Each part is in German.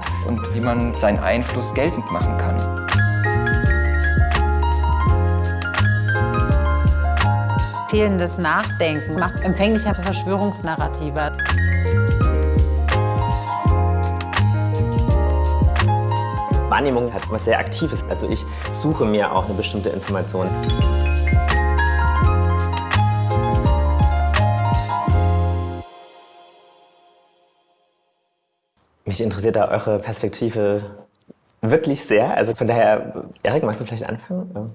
kann und wie man seinen Einfluss geltend machen kann. Fehlendes Nachdenken macht empfänglicher für Verschwörungsnarrative. Wahrnehmung hat was sehr Aktives. Also ich suche mir auch eine bestimmte Information. Mich interessiert da eure Perspektive wirklich sehr. Also von daher, Erik, magst du vielleicht anfangen?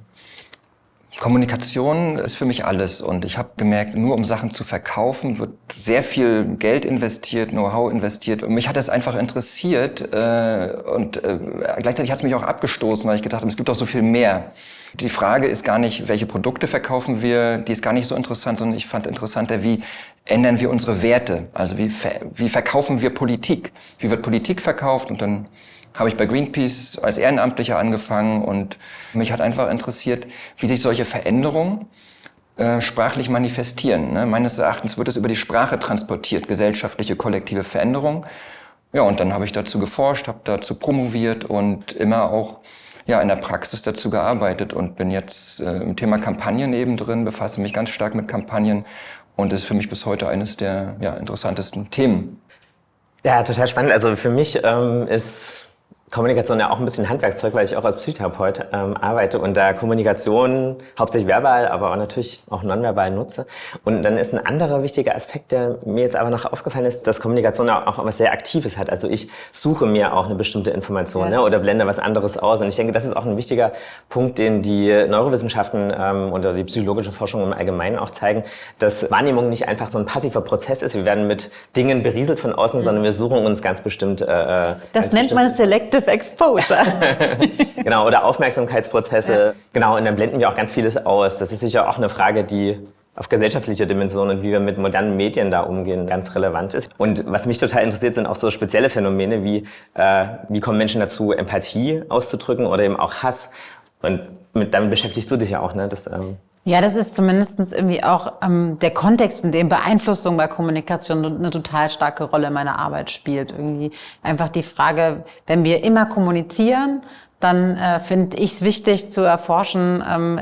Kommunikation ist für mich alles. Und ich habe gemerkt, nur um Sachen zu verkaufen, wird sehr viel Geld investiert, Know-how investiert. Und mich hat das einfach interessiert äh, und äh, gleichzeitig hat es mich auch abgestoßen, weil ich gedacht habe, es gibt doch so viel mehr. Die Frage ist gar nicht, welche Produkte verkaufen wir, die ist gar nicht so interessant, sondern ich fand interessanter, wie ändern wir unsere Werte, also wie, wie verkaufen wir Politik, wie wird Politik verkauft? Und dann habe ich bei Greenpeace als Ehrenamtlicher angefangen und mich hat einfach interessiert, wie sich solche Veränderungen äh, sprachlich manifestieren. Ne? Meines Erachtens wird es über die Sprache transportiert, gesellschaftliche, kollektive Veränderung. Ja, und dann habe ich dazu geforscht, habe dazu promoviert und immer auch ja, in der Praxis dazu gearbeitet und bin jetzt äh, im Thema Kampagnen eben drin, befasse mich ganz stark mit Kampagnen und ist für mich bis heute eines der ja, interessantesten Themen. Ja, total spannend. Also für mich ähm, ist Kommunikation ja auch ein bisschen Handwerkszeug, weil ich auch als Psychotherapeut ähm, arbeite und da Kommunikation hauptsächlich verbal, aber auch natürlich auch nonverbal nutze. Und dann ist ein anderer wichtiger Aspekt, der mir jetzt aber noch aufgefallen ist, dass Kommunikation auch was sehr Aktives hat. Also ich suche mir auch eine bestimmte Information ja. ne, oder blende was anderes aus. Und ich denke, das ist auch ein wichtiger Punkt, den die Neurowissenschaften ähm, oder die psychologische Forschung im Allgemeinen auch zeigen, dass Wahrnehmung nicht einfach so ein passiver Prozess ist. Wir werden mit Dingen berieselt von außen, mhm. sondern wir suchen uns ganz bestimmt. Äh, äh das nennt man Selective Selective Exposure. genau, oder Aufmerksamkeitsprozesse. Genau, und dann blenden wir auch ganz vieles aus. Das ist sicher auch eine Frage, die auf gesellschaftlicher Dimension und wie wir mit modernen Medien da umgehen, ganz relevant ist. Und was mich total interessiert, sind auch so spezielle Phänomene wie, äh, wie kommen Menschen dazu, Empathie auszudrücken oder eben auch Hass. Und mit, damit beschäftigst du dich ja auch, ne? Das, ähm ja, das ist zumindest irgendwie auch ähm, der Kontext, in dem Beeinflussung bei Kommunikation eine total starke Rolle in meiner Arbeit spielt. Irgendwie einfach die Frage, wenn wir immer kommunizieren, dann äh, finde ich es wichtig zu erforschen, ähm,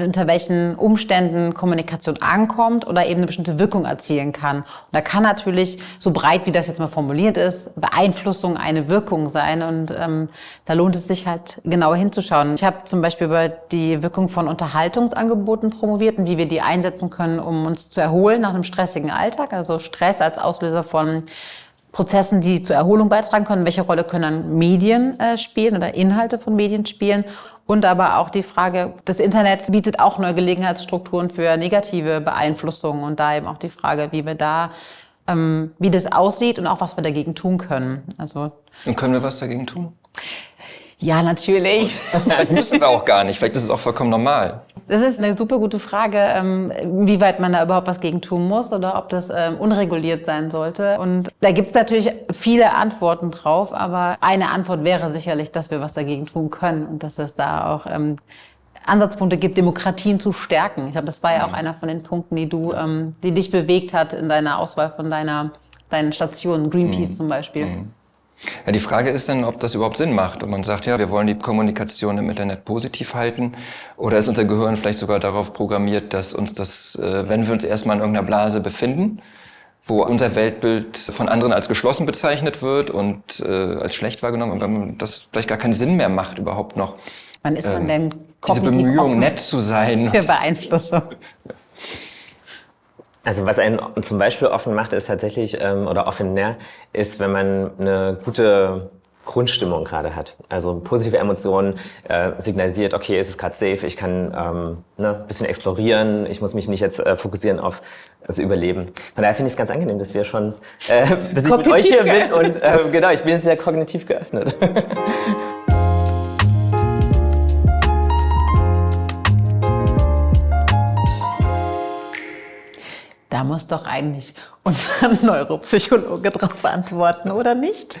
unter welchen Umständen Kommunikation ankommt oder eben eine bestimmte Wirkung erzielen kann. Und da kann natürlich, so breit wie das jetzt mal formuliert ist, Beeinflussung eine Wirkung sein. Und ähm, da lohnt es sich halt genauer hinzuschauen. Ich habe zum Beispiel über die Wirkung von Unterhaltungsangeboten promoviert und wie wir die einsetzen können, um uns zu erholen nach einem stressigen Alltag. Also Stress als Auslöser von Prozessen, die zur Erholung beitragen können. Welche Rolle können dann Medien äh, spielen oder Inhalte von Medien spielen? Und aber auch die Frage, das Internet bietet auch neue Gelegenheitsstrukturen für negative Beeinflussungen und da eben auch die Frage, wie wir da, ähm, wie das aussieht und auch was wir dagegen tun können. Also und können wir was dagegen tun? Ja, natürlich. Vielleicht müssen wir auch gar nicht. Vielleicht ist es auch vollkommen normal. Das ist eine super gute Frage, ähm, wie weit man da überhaupt was gegen tun muss oder ob das ähm, unreguliert sein sollte. Und da gibt es natürlich viele Antworten drauf, aber eine Antwort wäre sicherlich, dass wir was dagegen tun können und dass es da auch ähm, Ansatzpunkte gibt, Demokratien zu stärken. Ich glaube, das war ja auch einer von den Punkten, die du, die dich bewegt hat in deiner Auswahl von deiner, deinen Stationen, Greenpeace mhm. zum Beispiel. Mhm. Ja, die Frage ist dann, ob das überhaupt Sinn macht. Und man sagt, ja, wir wollen die Kommunikation im Internet positiv halten. Oder ist unser Gehirn vielleicht sogar darauf programmiert, dass uns das, äh, wenn wir uns erstmal in irgendeiner Blase befinden, wo unser Weltbild von anderen als geschlossen bezeichnet wird und äh, als schlecht wahrgenommen, aber das vielleicht gar keinen Sinn mehr macht überhaupt noch. Wann ist man ähm, denn Diese Bemühung, nett zu sein. Für Beeinflussung. Also was einen zum Beispiel offen macht, ist tatsächlich, ähm, oder offener, ist, wenn man eine gute Grundstimmung gerade hat. Also positive Emotionen äh, signalisiert, okay, es ist gerade safe, ich kann ähm, ne, ein bisschen explorieren, ich muss mich nicht jetzt äh, fokussieren auf das Überleben. Von daher finde ich es ganz angenehm, dass wir schon, äh, dass ich mit euch hier bin und äh, genau, ich bin sehr kognitiv geöffnet. Da muss doch eigentlich unser Neuropsychologe drauf antworten, oder nicht?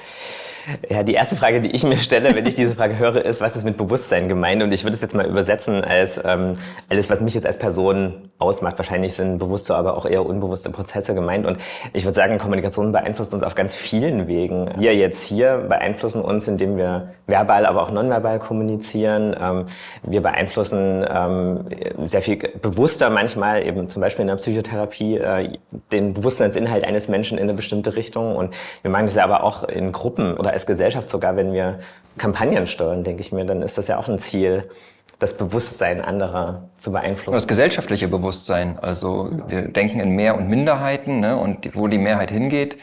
Ja, die erste Frage, die ich mir stelle, wenn ich diese Frage höre, ist, was ist mit Bewusstsein gemeint? Und ich würde es jetzt mal übersetzen als ähm, alles, was mich jetzt als Person ausmacht. Wahrscheinlich sind bewusste, aber auch eher unbewusste Prozesse gemeint. Und ich würde sagen, Kommunikation beeinflusst uns auf ganz vielen Wegen. Wir jetzt hier beeinflussen uns, indem wir verbal, aber auch nonverbal kommunizieren. Ähm, wir beeinflussen ähm, sehr viel bewusster manchmal, eben zum Beispiel in der Psychotherapie, äh, den Bewusstseinsinhalt eines Menschen in eine bestimmte Richtung. Und wir machen das ja aber auch in Gruppen oder als Gesellschaft sogar, wenn wir Kampagnen steuern, denke ich mir, dann ist das ja auch ein Ziel, das Bewusstsein anderer zu beeinflussen. Das gesellschaftliche Bewusstsein. Also wir denken in Mehr- und Minderheiten ne? und wo die Mehrheit hingeht,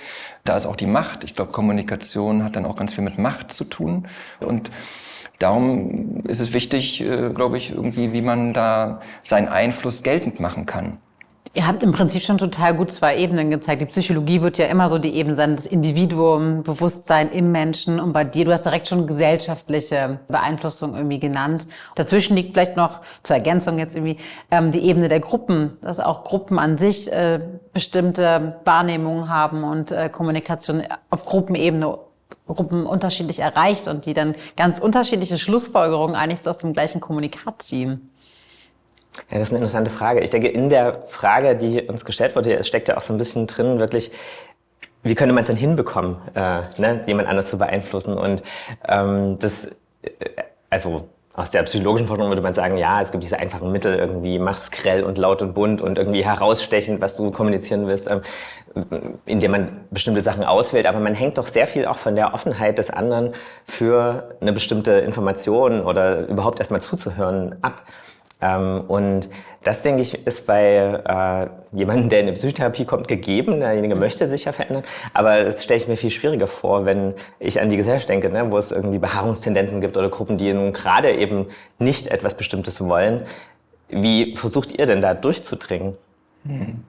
da ist auch die Macht. Ich glaube, Kommunikation hat dann auch ganz viel mit Macht zu tun. Und darum ist es wichtig, äh, glaube ich, irgendwie, wie man da seinen Einfluss geltend machen kann. Ihr habt im Prinzip schon total gut zwei Ebenen gezeigt. Die Psychologie wird ja immer so die Ebene sein, das Individuum, Bewusstsein im Menschen. Und bei dir, du hast direkt schon gesellschaftliche Beeinflussung irgendwie genannt. Dazwischen liegt vielleicht noch zur Ergänzung jetzt irgendwie ähm, die Ebene der Gruppen, dass auch Gruppen an sich äh, bestimmte Wahrnehmungen haben und äh, Kommunikation auf Gruppenebene Gruppen unterschiedlich erreicht und die dann ganz unterschiedliche Schlussfolgerungen eigentlich aus dem gleichen Kommunikat ziehen. Ja, das ist eine interessante Frage. Ich denke, in der Frage, die uns gestellt wurde, steckt ja auch so ein bisschen drin, wirklich, wie könnte man es denn hinbekommen, äh, ne, jemand anders zu beeinflussen? Und ähm, das, äh, also aus der psychologischen Forschung würde man sagen, ja, es gibt diese einfachen Mittel, irgendwie mach's grell und laut und bunt und irgendwie herausstechend, was du kommunizieren willst, ähm, indem man bestimmte Sachen auswählt. Aber man hängt doch sehr viel auch von der Offenheit des anderen für eine bestimmte Information oder überhaupt erstmal zuzuhören ab. Ähm, und das, denke ich, ist bei äh, jemandem, der in eine Psychotherapie kommt, gegeben. Derjenige mhm. möchte sich ja verändern. Aber das stelle ich mir viel schwieriger vor, wenn ich an die Gesellschaft denke, ne, wo es irgendwie Beharrungstendenzen gibt oder Gruppen, die nun gerade eben nicht etwas Bestimmtes wollen. Wie versucht ihr denn da durchzudringen? Hm.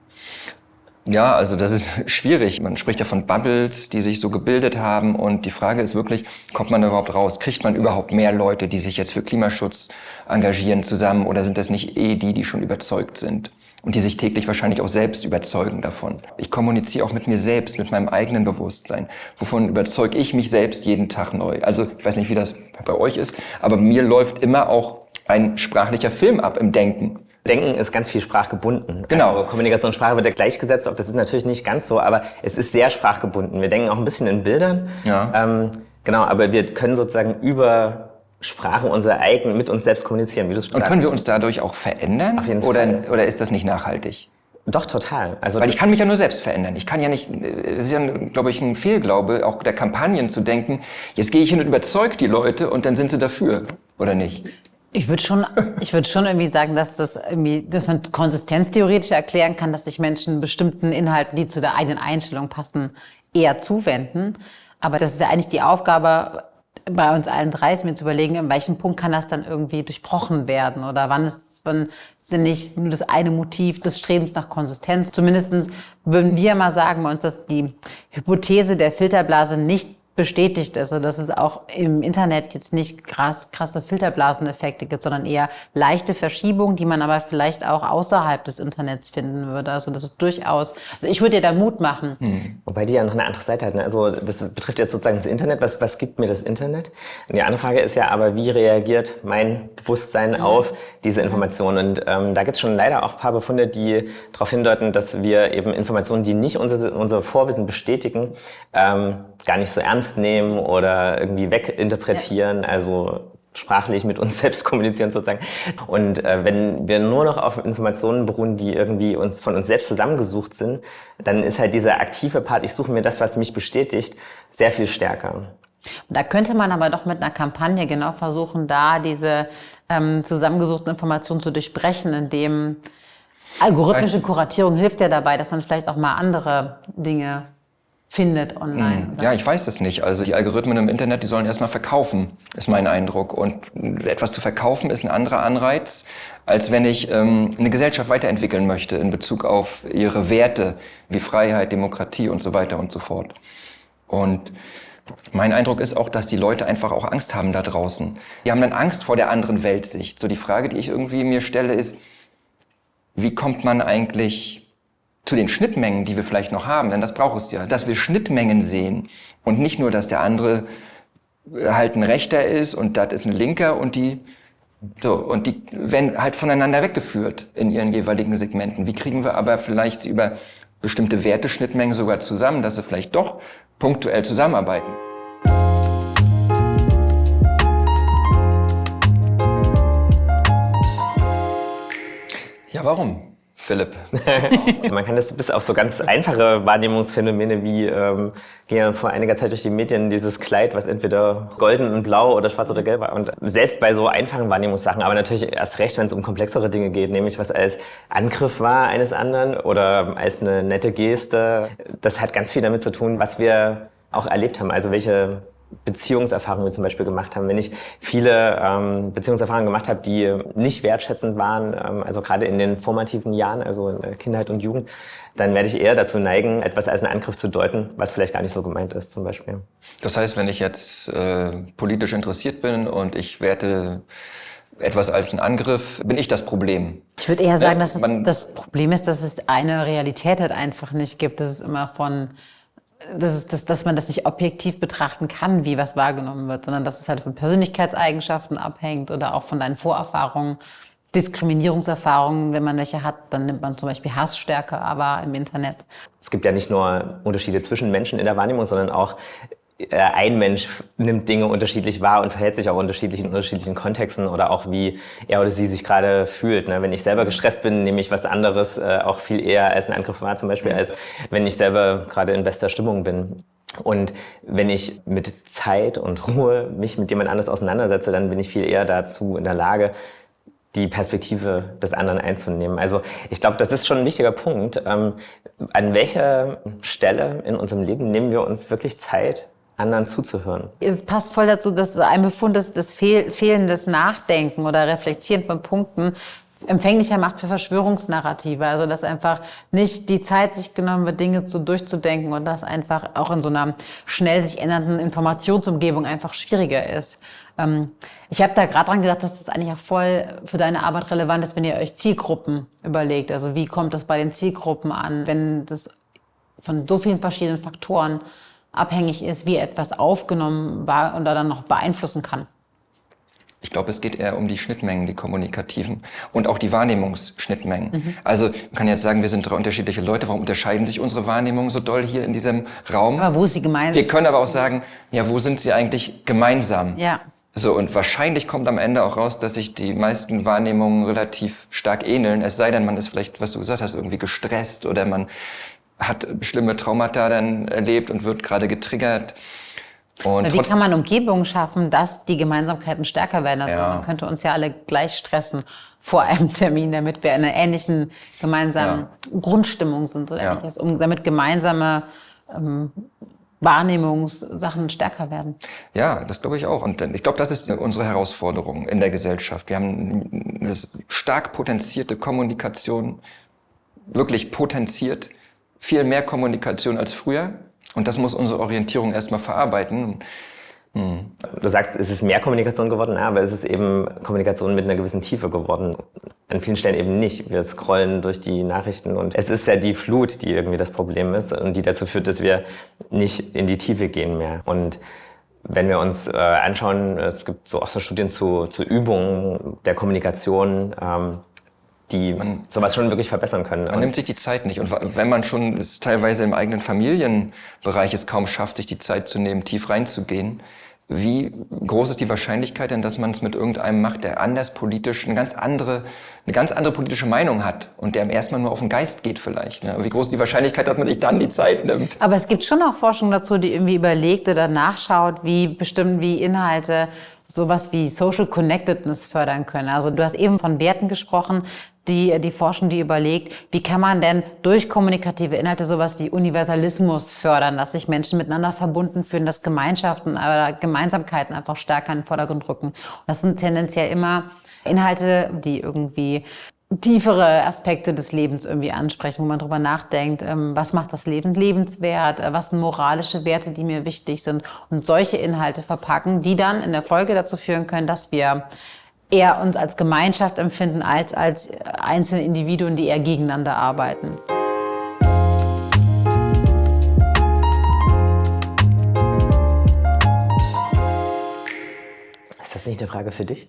Ja, also das ist schwierig. Man spricht ja von Bubbles, die sich so gebildet haben. Und die Frage ist wirklich, kommt man da überhaupt raus? Kriegt man überhaupt mehr Leute, die sich jetzt für Klimaschutz engagieren zusammen? Oder sind das nicht eh die, die schon überzeugt sind? Und die sich täglich wahrscheinlich auch selbst überzeugen davon. Ich kommuniziere auch mit mir selbst, mit meinem eigenen Bewusstsein. Wovon überzeuge ich mich selbst jeden Tag neu? Also ich weiß nicht, wie das bei euch ist, aber mir läuft immer auch ein sprachlicher Film ab im Denken. Denken ist ganz viel sprachgebunden. Genau. Also Kommunikation, Sprache wird ja gleichgesetzt, das ist natürlich nicht ganz so, aber es ist sehr sprachgebunden. Wir denken auch ein bisschen in Bildern. Ja. Ähm, genau, aber wir können sozusagen über Sprache unser eigen mit uns selbst kommunizieren, wie du es Und können wir uns dadurch auch verändern? Auf jeden oder, Fall. Oder ist das nicht nachhaltig? Doch, total. Also Weil ich kann mich ja nur selbst verändern. Ich kann ja nicht, es ist ja, glaube ich, ein Fehlglaube, auch der Kampagnen zu denken, jetzt gehe ich hin und überzeuge die Leute und dann sind sie dafür, oder nicht? Ich würde schon, ich würde schon irgendwie sagen, dass das irgendwie, dass man konsistenztheoretisch erklären kann, dass sich Menschen bestimmten Inhalten, die zu der eigenen Einstellung passen, eher zuwenden. Aber das ist ja eigentlich die Aufgabe bei uns allen drei, ist mir zu überlegen, in welchem Punkt kann das dann irgendwie durchbrochen werden oder wann ist, wann denn nicht nur das eine Motiv des Strebens nach Konsistenz. Zumindestens würden wir mal sagen bei uns, dass die Hypothese der Filterblase nicht bestätigt ist. Also dass es auch im Internet jetzt nicht krass, krasse Filterblaseneffekte gibt, sondern eher leichte Verschiebungen, die man aber vielleicht auch außerhalb des Internets finden würde. Also das ist durchaus, also ich würde dir da Mut machen. Hm. Wobei die ja noch eine andere Seite hat. Ne? Also das betrifft jetzt sozusagen das Internet. Was, was gibt mir das Internet? Und die andere Frage ist ja aber, wie reagiert mein Bewusstsein mhm. auf diese Informationen? Und ähm, da gibt es schon leider auch ein paar Befunde, die darauf hindeuten, dass wir eben Informationen, die nicht unser, unser Vorwissen bestätigen, ähm, gar nicht so ernst nehmen oder irgendwie weginterpretieren. Ja. Also sprachlich mit uns selbst kommunizieren sozusagen. Und äh, wenn wir nur noch auf Informationen beruhen, die irgendwie uns von uns selbst zusammengesucht sind, dann ist halt dieser aktive Part, ich suche mir das, was mich bestätigt, sehr viel stärker. Da könnte man aber doch mit einer Kampagne genau versuchen, da diese ähm, zusammengesuchten Informationen zu durchbrechen, indem algorithmische Kuratierung hilft ja dabei, dass man vielleicht auch mal andere Dinge findet online. Oder? Ja, ich weiß es nicht. Also die Algorithmen im Internet, die sollen erstmal verkaufen, ist mein Eindruck. Und etwas zu verkaufen ist ein anderer Anreiz, als wenn ich ähm, eine Gesellschaft weiterentwickeln möchte in Bezug auf ihre Werte wie Freiheit, Demokratie und so weiter und so fort. Und mein Eindruck ist auch, dass die Leute einfach auch Angst haben da draußen. Die haben dann Angst vor der anderen Weltsicht. So die Frage, die ich irgendwie mir stelle, ist, wie kommt man eigentlich zu den Schnittmengen, die wir vielleicht noch haben, denn das braucht es ja, dass wir Schnittmengen sehen und nicht nur, dass der andere halt ein Rechter ist und das ist ein Linker und die so, und die werden halt voneinander weggeführt in ihren jeweiligen Segmenten. Wie kriegen wir aber vielleicht über bestimmte Werteschnittmengen sogar zusammen, dass sie vielleicht doch punktuell zusammenarbeiten? Ja, warum? Philipp. Man kann das bis auf so ganz einfache Wahrnehmungsphänomene wie ähm, ging ja vor einiger Zeit durch die Medien dieses Kleid, was entweder golden und blau oder schwarz oder gelb war. Und selbst bei so einfachen Wahrnehmungssachen, aber natürlich erst recht, wenn es um komplexere Dinge geht, nämlich was als Angriff war eines anderen oder als eine nette Geste, das hat ganz viel damit zu tun, was wir auch erlebt haben. Also welche Beziehungserfahrungen wir zum Beispiel gemacht haben. Wenn ich viele ähm, Beziehungserfahrungen gemacht habe, die nicht wertschätzend waren, ähm, also gerade in den formativen Jahren, also in der Kindheit und Jugend, dann werde ich eher dazu neigen, etwas als einen Angriff zu deuten, was vielleicht gar nicht so gemeint ist zum Beispiel. Das heißt, wenn ich jetzt äh, politisch interessiert bin und ich werte etwas als einen Angriff, bin ich das Problem. Ich würde eher sagen, dass das Problem ist, dass es eine Realität halt einfach nicht gibt. Das ist immer von das ist, dass, dass man das nicht objektiv betrachten kann, wie was wahrgenommen wird, sondern dass es halt von Persönlichkeitseigenschaften abhängt oder auch von deinen Vorerfahrungen, Diskriminierungserfahrungen. Wenn man welche hat, dann nimmt man zum Beispiel Hass stärker, aber im Internet. Es gibt ja nicht nur Unterschiede zwischen Menschen in der Wahrnehmung, sondern auch ein Mensch nimmt Dinge unterschiedlich wahr und verhält sich auch unterschiedlich in unterschiedlichen Kontexten oder auch wie er oder sie sich gerade fühlt. Ne? Wenn ich selber gestresst bin, nehme ich was anderes äh, auch viel eher als ein Angriff wahr zum Beispiel, als wenn ich selber gerade in bester Stimmung bin. Und wenn ich mit Zeit und Ruhe mich mit jemand anders auseinandersetze, dann bin ich viel eher dazu in der Lage, die Perspektive des anderen einzunehmen. Also ich glaube, das ist schon ein wichtiger Punkt. Ähm, an welcher Stelle in unserem Leben nehmen wir uns wirklich Zeit, anderen zuzuhören. Es passt voll dazu, dass ein Befund ist, das Fehl fehlendes Nachdenken oder Reflektieren von Punkten empfänglicher macht für Verschwörungsnarrative. Also dass einfach nicht die Zeit sich genommen wird, Dinge zu durchzudenken und das einfach auch in so einer schnell sich ändernden Informationsumgebung einfach schwieriger ist. Ähm, ich habe da gerade dran gedacht, dass das eigentlich auch voll für deine Arbeit relevant ist, wenn ihr euch Zielgruppen überlegt. Also wie kommt das bei den Zielgruppen an, wenn das von so vielen verschiedenen Faktoren abhängig ist, wie etwas aufgenommen war oder dann noch beeinflussen kann. Ich glaube, es geht eher um die Schnittmengen, die kommunikativen und auch die Wahrnehmungsschnittmengen. Mhm. Also man kann jetzt sagen, wir sind drei unterschiedliche Leute. Warum unterscheiden sich unsere Wahrnehmungen so doll hier in diesem Raum? Aber wo ist sie gemeinsam? Wir können aber auch sagen, ja, wo sind sie eigentlich gemeinsam? Ja. So, und wahrscheinlich kommt am Ende auch raus, dass sich die meisten Wahrnehmungen relativ stark ähneln. Es sei denn, man ist vielleicht, was du gesagt hast, irgendwie gestresst oder man hat schlimme Traumata dann erlebt und wird gerade getriggert. Und wie kann man Umgebungen schaffen, dass die Gemeinsamkeiten stärker werden? Also ja. man könnte uns ja alle gleich stressen vor einem Termin, damit wir in einer ähnlichen gemeinsamen ja. Grundstimmung sind oder ja. ähnliches, um damit gemeinsame ähm, Wahrnehmungssachen stärker werden. Ja, das glaube ich auch. Und ich glaube, das ist unsere Herausforderung in der Gesellschaft. Wir haben eine stark potenzierte Kommunikation, wirklich potenziert viel mehr Kommunikation als früher. Und das muss unsere Orientierung erstmal verarbeiten. Hm. Du sagst, es ist mehr Kommunikation geworden, aber es ist eben Kommunikation mit einer gewissen Tiefe geworden. An vielen Stellen eben nicht. Wir scrollen durch die Nachrichten und es ist ja die Flut, die irgendwie das Problem ist und die dazu führt, dass wir nicht in die Tiefe gehen mehr. Und wenn wir uns äh, anschauen, es gibt so auch so Studien zu, zu Übungen der Kommunikation, ähm, die man, sowas schon wirklich verbessern können. Man nimmt sich die Zeit nicht. Und wenn man schon es teilweise im eigenen Familienbereich es kaum schafft, sich die Zeit zu nehmen, tief reinzugehen, wie groß ist die Wahrscheinlichkeit denn, dass man es mit irgendeinem macht, der anders politisch eine ganz andere, eine ganz andere politische Meinung hat und der erstmal nur auf den Geist geht vielleicht? Ne? Wie groß ist die Wahrscheinlichkeit, dass man sich dann die Zeit nimmt? Aber es gibt schon auch Forschung dazu, die irgendwie überlegt oder nachschaut, wie bestimmt wie Inhalte sowas wie Social Connectedness fördern können. Also du hast eben von Werten gesprochen die, die forschen, die überlegt, wie kann man denn durch kommunikative Inhalte sowas wie Universalismus fördern, dass sich Menschen miteinander verbunden fühlen, dass Gemeinschaften oder Gemeinsamkeiten einfach stärker in den Vordergrund rücken. Und das sind tendenziell immer Inhalte, die irgendwie tiefere Aspekte des Lebens irgendwie ansprechen, wo man drüber nachdenkt, ähm, was macht das Leben lebenswert, äh, was sind moralische Werte, die mir wichtig sind und solche Inhalte verpacken, die dann in der Folge dazu führen können, dass wir eher uns als Gemeinschaft empfinden als als einzelne Individuen, die eher gegeneinander arbeiten. das nicht eine Frage für dich?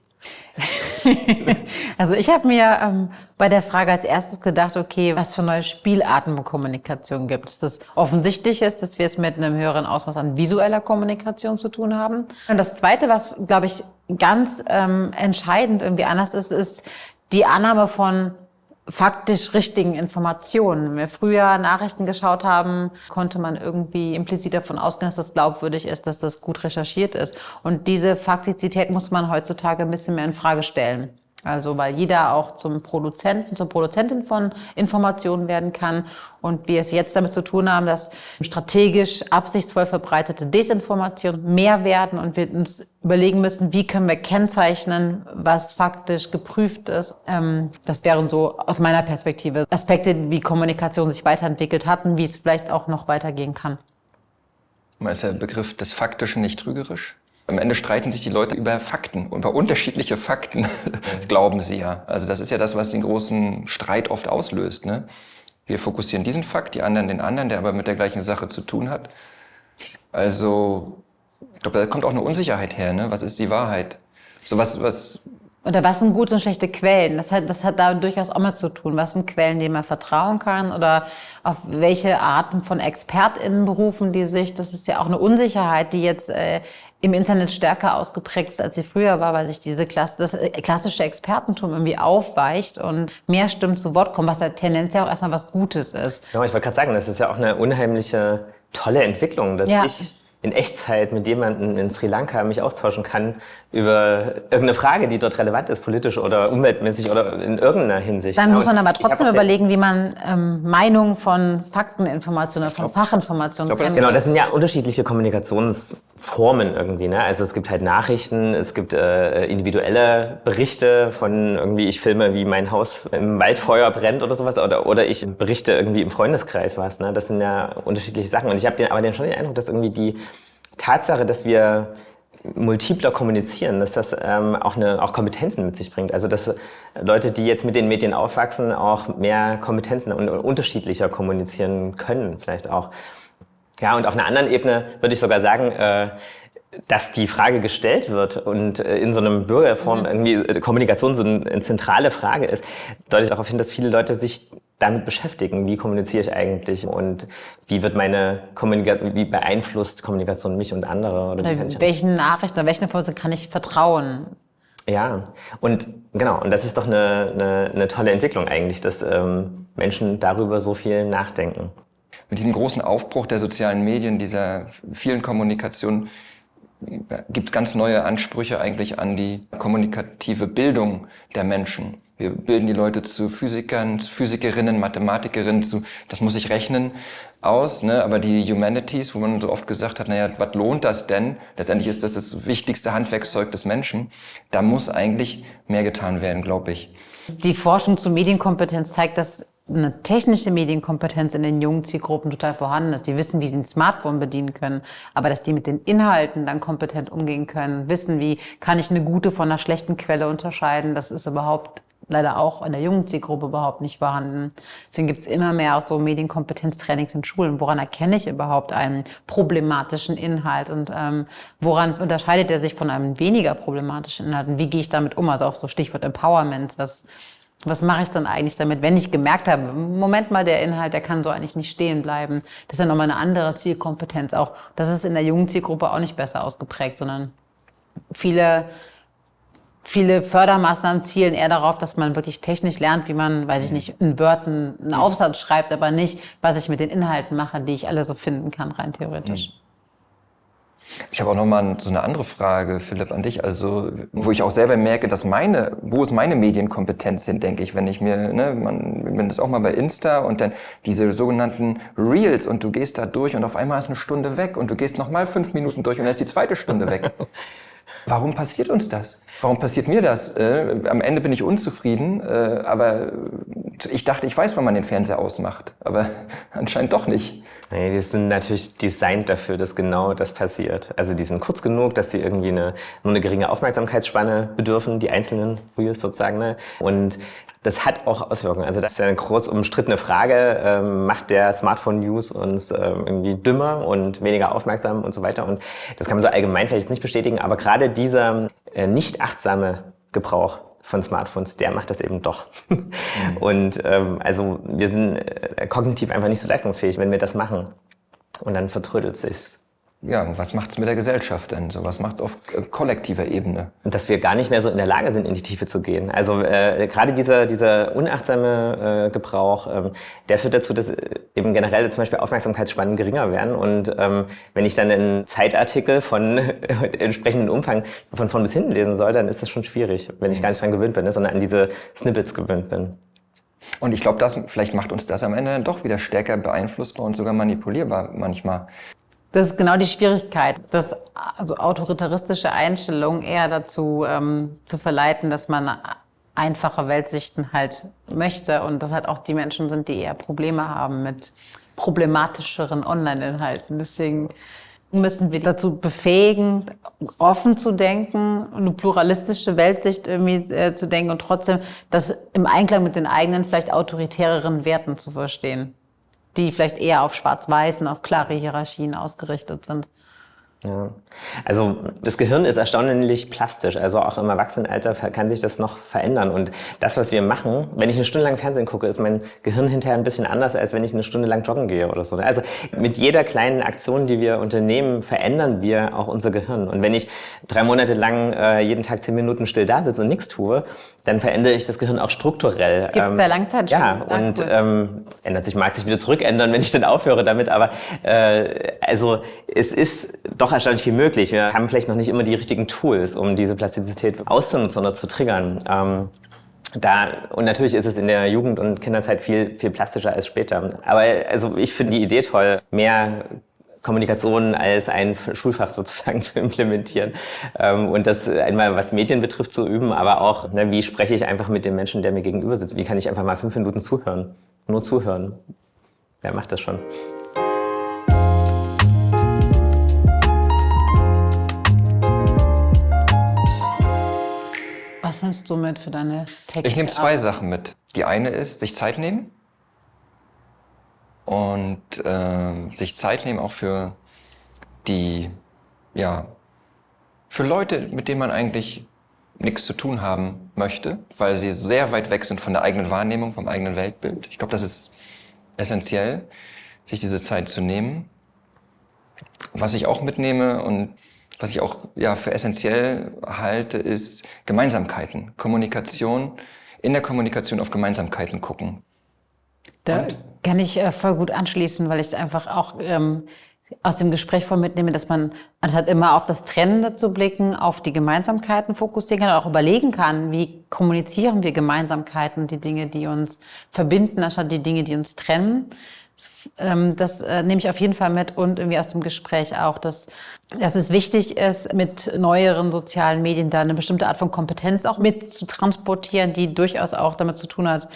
also ich habe mir ähm, bei der Frage als erstes gedacht, okay, was für neue Spielarten von Kommunikation gibt es? Das offensichtlich ist, dass wir es mit einem höheren Ausmaß an visueller Kommunikation zu tun haben. Und das Zweite, was, glaube ich, ganz ähm, entscheidend irgendwie anders ist, ist die Annahme von faktisch richtigen Informationen. Wenn wir früher Nachrichten geschaut haben, konnte man irgendwie implizit davon ausgehen, dass das glaubwürdig ist, dass das gut recherchiert ist. Und diese Faktizität muss man heutzutage ein bisschen mehr in Frage stellen. Also weil jeder auch zum Produzenten, zur Produzentin von Informationen werden kann und wir es jetzt damit zu tun haben, dass strategisch absichtsvoll verbreitete Desinformation mehr werden und wir uns überlegen müssen, wie können wir kennzeichnen, was faktisch geprüft ist. Ähm, das wären so aus meiner Perspektive Aspekte, wie Kommunikation sich weiterentwickelt hat und wie es vielleicht auch noch weitergehen kann. Ist der Begriff des Faktischen nicht trügerisch? Am Ende streiten sich die Leute über Fakten, über unterschiedliche Fakten, glauben sie ja. Also das ist ja das, was den großen Streit oft auslöst. Ne? Wir fokussieren diesen Fakt, die anderen den anderen, der aber mit der gleichen Sache zu tun hat. Also, ich glaube, da kommt auch eine Unsicherheit her. Ne? Was ist die Wahrheit? So was, was oder was sind gute und schlechte Quellen? Das hat, das hat da durchaus auch mal zu tun. Was sind Quellen, denen man vertrauen kann? Oder auf welche Arten von ExpertInnen berufen die sich? Das ist ja auch eine Unsicherheit, die jetzt äh, im Internet stärker ausgeprägt ist, als sie früher war, weil sich diese Klasse, das äh, klassische Expertentum irgendwie aufweicht und mehr Stimmen zu Wort kommen, was ja tendenziell auch erstmal was Gutes ist. Ja, ich wollte gerade sagen, das ist ja auch eine unheimliche tolle Entwicklung, dass ja. ich in Echtzeit mit jemandem in Sri Lanka mich austauschen kann über irgendeine Frage, die dort relevant ist, politisch oder umweltmäßig oder in irgendeiner Hinsicht. Dann muss man aber trotzdem überlegen, wie man ähm, Meinungen von Fakteninformationen, von glaub, Fachinformationen trennt. Genau, das sind ja unterschiedliche Kommunikationsformen irgendwie. Ne? Also es gibt halt Nachrichten, es gibt äh, individuelle Berichte von irgendwie, ich filme, wie mein Haus im Waldfeuer brennt oder sowas oder, oder ich berichte irgendwie im Freundeskreis was. Ne? Das sind ja unterschiedliche Sachen. Und ich habe aber den schon den Eindruck, dass irgendwie die Tatsache, dass wir multipler kommunizieren, dass das ähm, auch, eine, auch Kompetenzen mit sich bringt. Also dass Leute, die jetzt mit den Medien aufwachsen, auch mehr Kompetenzen und unterschiedlicher kommunizieren können vielleicht auch. Ja, und auf einer anderen Ebene würde ich sogar sagen, äh, dass die Frage gestellt wird und äh, in so einem Bürgerform mhm. irgendwie äh, Kommunikation so eine zentrale Frage ist, deutet darauf hin, dass viele Leute sich damit beschäftigen, wie kommuniziere ich eigentlich und wie wird meine Kommunikation, wie beeinflusst Kommunikation mich und andere? Oder, oder welchen Nachrichten oder welchen Informationen kann ich vertrauen? Ja, und genau, und das ist doch eine, eine, eine tolle Entwicklung eigentlich, dass ähm, Menschen darüber so viel nachdenken. Mit diesem großen Aufbruch der sozialen Medien, dieser vielen Kommunikation, gibt es ganz neue Ansprüche eigentlich an die kommunikative Bildung der Menschen. Wir bilden die Leute zu Physikern, Physikerinnen, Mathematikerinnen, zu, das muss ich rechnen, aus. Ne? Aber die Humanities, wo man so oft gesagt hat, naja, was lohnt das denn? Letztendlich ist das das wichtigste Handwerkszeug des Menschen. Da muss eigentlich mehr getan werden, glaube ich. Die Forschung zur Medienkompetenz zeigt, dass eine technische Medienkompetenz in den jungen Zielgruppen total vorhanden ist. Die wissen, wie sie ein Smartphone bedienen können, aber dass die mit den Inhalten dann kompetent umgehen können, wissen, wie kann ich eine gute von einer schlechten Quelle unterscheiden, das ist überhaupt leider auch in der jungen Zielgruppe überhaupt nicht vorhanden. Deswegen gibt es immer mehr auch so Medienkompetenztrainings in Schulen. Woran erkenne ich überhaupt einen problematischen Inhalt und ähm, woran unterscheidet er sich von einem weniger problematischen Inhalt und wie gehe ich damit um? Also auch so Stichwort Empowerment. Was, was mache ich dann eigentlich damit, wenn ich gemerkt habe, Moment mal, der Inhalt, der kann so eigentlich nicht stehen bleiben. Das ist ja nochmal eine andere Zielkompetenz. Auch das ist in der jungen Zielgruppe auch nicht besser ausgeprägt, sondern viele Viele Fördermaßnahmen zielen eher darauf, dass man wirklich technisch lernt, wie man, weiß ich nicht, in Wörtern einen Aufsatz schreibt, aber nicht, was ich mit den Inhalten mache, die ich alle so finden kann, rein theoretisch. Mhm. Ich habe auch nochmal so eine andere Frage, Philipp, an dich. Also, wo ich auch selber merke, dass meine, wo ist meine Medienkompetenz hin, denke ich, wenn ich mir, ne, man, wenn das auch mal bei Insta und dann diese sogenannten Reels und du gehst da durch und auf einmal ist eine Stunde weg und du gehst nochmal fünf Minuten durch und dann ist die zweite Stunde weg. Warum passiert uns das? Warum passiert mir das? Äh, am Ende bin ich unzufrieden, äh, aber ich dachte, ich weiß, wann man den Fernseher ausmacht, aber anscheinend doch nicht. Nee, die sind natürlich designt dafür, dass genau das passiert. Also die sind kurz genug, dass sie irgendwie eine, nur eine geringe Aufmerksamkeitsspanne bedürfen, die einzelnen Reels sozusagen. Ne? Und das hat auch Auswirkungen. Also das ist ja eine groß umstrittene Frage. Ähm, macht der Smartphone-News uns ähm, irgendwie dümmer und weniger aufmerksam und so weiter? Und das kann man so allgemein vielleicht nicht bestätigen, aber gerade dieser äh, nicht achtsame Gebrauch von Smartphones, der macht das eben doch. Mhm. Und ähm, also wir sind äh, kognitiv einfach nicht so leistungsfähig, wenn wir das machen. Und dann vertrödelt sich's ja, was macht es mit der Gesellschaft denn? So, was macht es auf äh, kollektiver Ebene? Dass wir gar nicht mehr so in der Lage sind, in die Tiefe zu gehen. Also äh, gerade dieser, dieser unachtsame äh, Gebrauch, ähm, der führt dazu, dass äh, eben generell zum Beispiel Aufmerksamkeitsspannen geringer werden. Und ähm, wenn ich dann einen Zeitartikel von entsprechendem Umfang von vorn bis hinten lesen soll, dann ist das schon schwierig, wenn ich mhm. gar nicht dran gewöhnt bin, ne, sondern an diese Snippets gewöhnt bin. Und ich glaube, das vielleicht macht uns das am Ende dann doch wieder stärker beeinflussbar und sogar manipulierbar manchmal. Das ist genau die Schwierigkeit, dass also autoritaristische Einstellungen eher dazu ähm, zu verleiten, dass man einfache Weltsichten halt möchte und dass halt auch die Menschen sind, die eher Probleme haben mit problematischeren Online-Inhalten. Deswegen müssen wir dazu befähigen, offen zu denken, eine pluralistische Weltsicht irgendwie äh, zu denken und trotzdem das im Einklang mit den eigenen, vielleicht autoritäreren Werten zu verstehen die vielleicht eher auf Schwarz-Weiß und auf klare Hierarchien ausgerichtet sind. Ja. Also das Gehirn ist erstaunlich plastisch. Also auch im Erwachsenenalter kann sich das noch verändern. Und das, was wir machen, wenn ich eine Stunde lang Fernsehen gucke, ist mein Gehirn hinterher ein bisschen anders, als wenn ich eine Stunde lang joggen gehe oder so. Also mit jeder kleinen Aktion, die wir unternehmen, verändern wir auch unser Gehirn. Und wenn ich drei Monate lang äh, jeden Tag zehn Minuten still da sitze und nichts tue, dann verändere ich das Gehirn auch strukturell. Gibt es ähm, da Langzeit Ja, Ach, und cool. ähm, ändert sich, mag sich wieder zurückändern, wenn ich dann aufhöre damit. Aber äh, also es ist doch erstaunlich viel möglich. Wir haben vielleicht noch nicht immer die richtigen Tools, um diese Plastizität auszunutzen oder zu triggern. Ähm, da, und natürlich ist es in der Jugend- und Kinderzeit viel, viel plastischer als später. Aber also ich finde die Idee toll, mehr Kommunikation als ein Schulfach sozusagen zu implementieren ähm, und das einmal was Medien betrifft zu üben, aber auch, ne, wie spreche ich einfach mit dem Menschen, der mir gegenüber sitzt? Wie kann ich einfach mal fünf Minuten zuhören? Nur zuhören. Wer macht das schon? Was nimmst du mit für deine Texte? Ich nehme zwei Sachen mit. Die eine ist, sich Zeit nehmen und äh, sich Zeit nehmen auch für die, ja, für Leute, mit denen man eigentlich nichts zu tun haben möchte, weil sie sehr weit weg sind von der eigenen Wahrnehmung, vom eigenen Weltbild. Ich glaube, das ist essentiell, sich diese Zeit zu nehmen. Was ich auch mitnehme und was ich auch ja, für essentiell halte, ist Gemeinsamkeiten, Kommunikation, in der Kommunikation auf Gemeinsamkeiten gucken. Da und? kann ich äh, voll gut anschließen, weil ich einfach auch ähm, aus dem Gespräch voll mitnehme, dass man anstatt immer auf das Trennende zu blicken, auf die Gemeinsamkeiten fokussieren kann, auch überlegen kann, wie kommunizieren wir Gemeinsamkeiten, die Dinge, die uns verbinden, anstatt die Dinge, die uns trennen. Das, ähm, das äh, nehme ich auf jeden Fall mit und irgendwie aus dem Gespräch auch, dass, dass es wichtig ist, mit neueren sozialen Medien da eine bestimmte Art von Kompetenz auch mit zu transportieren, die durchaus auch damit zu tun hat,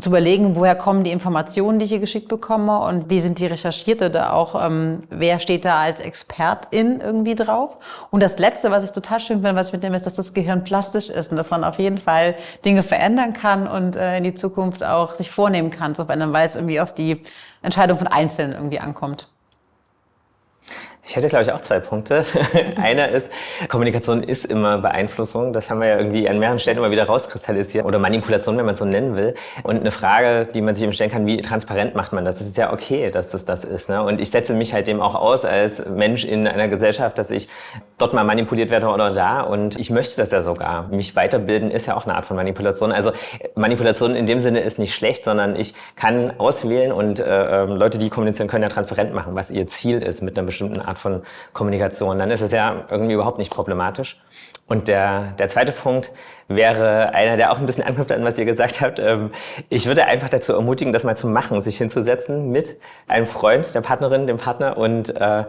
zu überlegen, woher kommen die Informationen, die ich hier geschickt bekomme und wie sind die recherchiert oder auch, ähm, wer steht da als Expertin irgendwie drauf. Und das Letzte, was ich total schön finde, was ich mitnehme, ist, dass das Gehirn plastisch ist und dass man auf jeden Fall Dinge verändern kann und äh, in die Zukunft auch sich vornehmen kann, so wenn man weiß, irgendwie auf die Entscheidung von Einzelnen irgendwie ankommt. Ich hätte, glaube ich, auch zwei Punkte. Einer ist, Kommunikation ist immer Beeinflussung. Das haben wir ja irgendwie an mehreren Stellen immer wieder rauskristallisiert. Oder Manipulation, wenn man es so nennen will. Und eine Frage, die man sich eben stellen kann, wie transparent macht man das? Es ist ja okay, dass das das ist. Ne? Und ich setze mich halt dem auch aus als Mensch in einer Gesellschaft, dass ich dort mal manipuliert werde oder da. Und ich möchte das ja sogar. Mich weiterbilden ist ja auch eine Art von Manipulation. Also Manipulation in dem Sinne ist nicht schlecht, sondern ich kann auswählen und äh, ähm, Leute, die kommunizieren, können ja transparent machen, was ihr Ziel ist mit einer bestimmten Art Art von Kommunikation, dann ist es ja irgendwie überhaupt nicht problematisch. Und der, der zweite Punkt wäre einer, der auch ein bisschen anknüpft an, was ihr gesagt habt. Ähm, ich würde einfach dazu ermutigen, das mal zu machen, sich hinzusetzen mit einem Freund, der Partnerin, dem Partner und äh,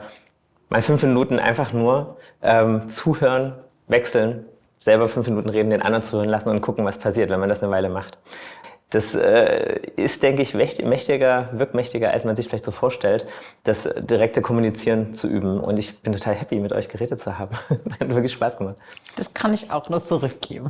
mal fünf Minuten einfach nur ähm, zuhören, wechseln, selber fünf Minuten reden, den anderen zuhören lassen und gucken, was passiert, wenn man das eine Weile macht. Das äh, ist, denke ich, mächtiger, wirkmächtiger, als man sich vielleicht so vorstellt, das direkte Kommunizieren zu üben. Und ich bin total happy, mit euch geredet zu haben. Es hat wirklich Spaß gemacht. Das kann ich auch nur zurückgeben.